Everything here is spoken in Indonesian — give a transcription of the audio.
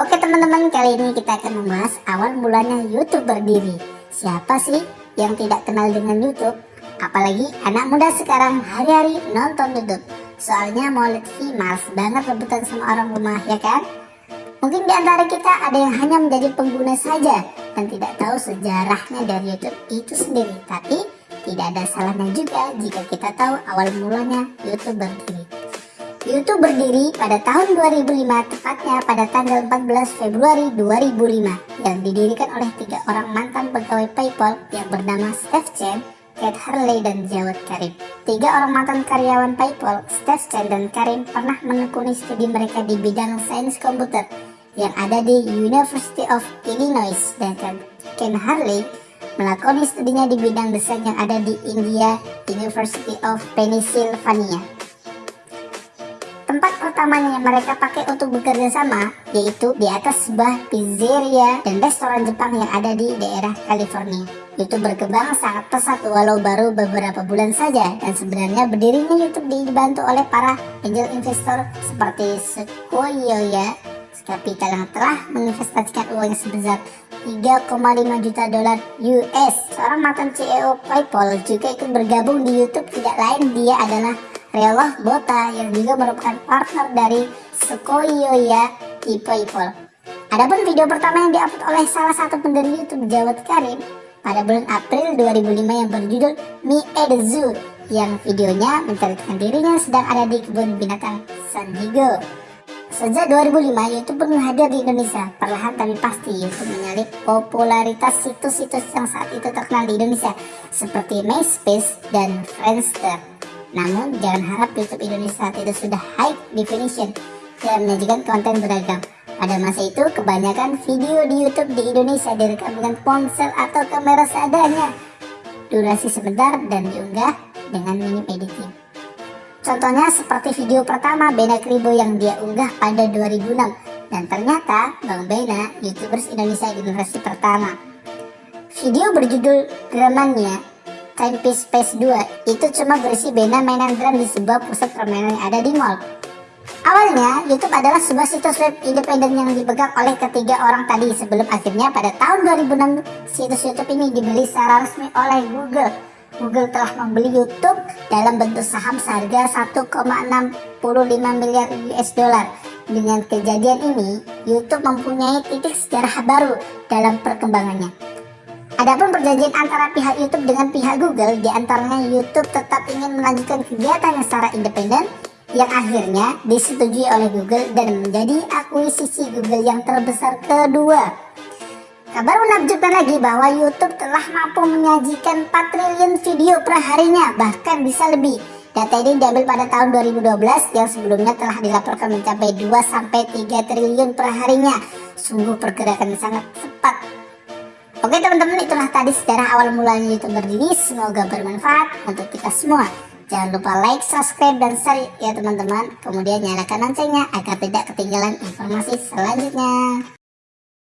Oke teman-teman, kali ini kita akan membahas awal mulanya YouTube berdiri. Siapa sih yang tidak kenal dengan YouTube? Apalagi anak muda sekarang hari-hari nonton YouTube. Soalnya mau lihat males banget rebutan sama orang rumah, ya kan? Mungkin di antara kita ada yang hanya menjadi pengguna saja dan tidak tahu sejarahnya dari YouTube itu sendiri. Tapi tidak ada salahnya juga jika kita tahu awal mulanya YouTube berdiri. YouTube berdiri pada tahun 2005, tepatnya pada tanggal 14 Februari 2005, yang didirikan oleh tiga orang mantan pegawai PayPal yang bernama Steve Chen, Kate Harley, dan Jawad Karim. Tiga orang mantan karyawan PayPal, Steve Chen dan Karim, pernah menekuni studi mereka di bidang sains komputer yang ada di University of Illinois, sedangkan Ken Harley melakoni studinya di bidang desain yang ada di India University of Pennsylvania. Tempat pertamanya yang mereka pakai untuk bekerja sama yaitu di atas sebuah pizzeria dan restoran Jepang yang ada di daerah California. YouTube berkembang sangat pesat walau baru beberapa bulan saja dan sebenarnya berdirinya YouTube dibantu oleh para angel investor seperti Sequoia Capital yang telah menginvestasikan uangnya sebesar 3,5 juta dolar US. Seorang mantan CEO PayPal juga ikut bergabung di YouTube tidak lain dia adalah Reoloh Bota yang juga merupakan partner dari Sequoia di PayPal. Adapun video pertama yang diupload oleh salah satu pendiri YouTube Jawad Karim pada bulan April 2005 yang berjudul Me at Zoo yang videonya menceritakan dirinya sedang ada di kebun binatang San Diego. Sejak 2005, YouTube pun hadir di Indonesia. Perlahan tapi pasti, YouTube menyalip popularitas situs-situs yang saat itu terkenal di Indonesia, seperti MySpace dan Friendster. Namun, jangan harap YouTube Indonesia saat itu sudah high definition dan menyajikan konten beragam. Pada masa itu, kebanyakan video di YouTube di Indonesia direkam dengan ponsel atau kamera seadanya. Durasi sebentar dan diunggah dengan minim editing. Contohnya seperti video pertama Bena Kribo yang dia unggah pada 2006 dan ternyata Bang Bena YouTubers Indonesia generasi pertama. Video berjudul Gramania Timepiece Space 2 itu cuma berisi Bena mainan drum di sebuah pusat permainan yang ada di mall. Awalnya, YouTube adalah sebuah situs web independen yang dipegang oleh ketiga orang tadi sebelum akhirnya pada tahun 2006 situs YouTube ini dibeli secara resmi oleh Google. Google telah membeli YouTube dalam bentuk saham seharga 1,65 miliar US dollar. Dengan kejadian ini, YouTube mempunyai titik sejarah baru dalam perkembangannya. Adapun perjanjian antara pihak YouTube dengan pihak Google, di antaranya YouTube tetap ingin melanjutkan kegiatannya secara independen, yang akhirnya disetujui oleh Google dan menjadi akuisisi Google yang terbesar kedua. Kabar menakjubkan lagi bahwa YouTube telah mampu menyajikan 4 triliun video per harinya, bahkan bisa lebih. Data ini diambil pada tahun 2012 yang sebelumnya telah dilaporkan mencapai 2-3 triliun per harinya. Sungguh pergerakan sangat cepat Oke teman-teman itulah tadi sejarah awal mulanya YouTube berdiri. Semoga bermanfaat untuk kita semua. Jangan lupa like, subscribe, dan share ya teman-teman. Kemudian nyalakan loncengnya agar tidak ketinggalan informasi selanjutnya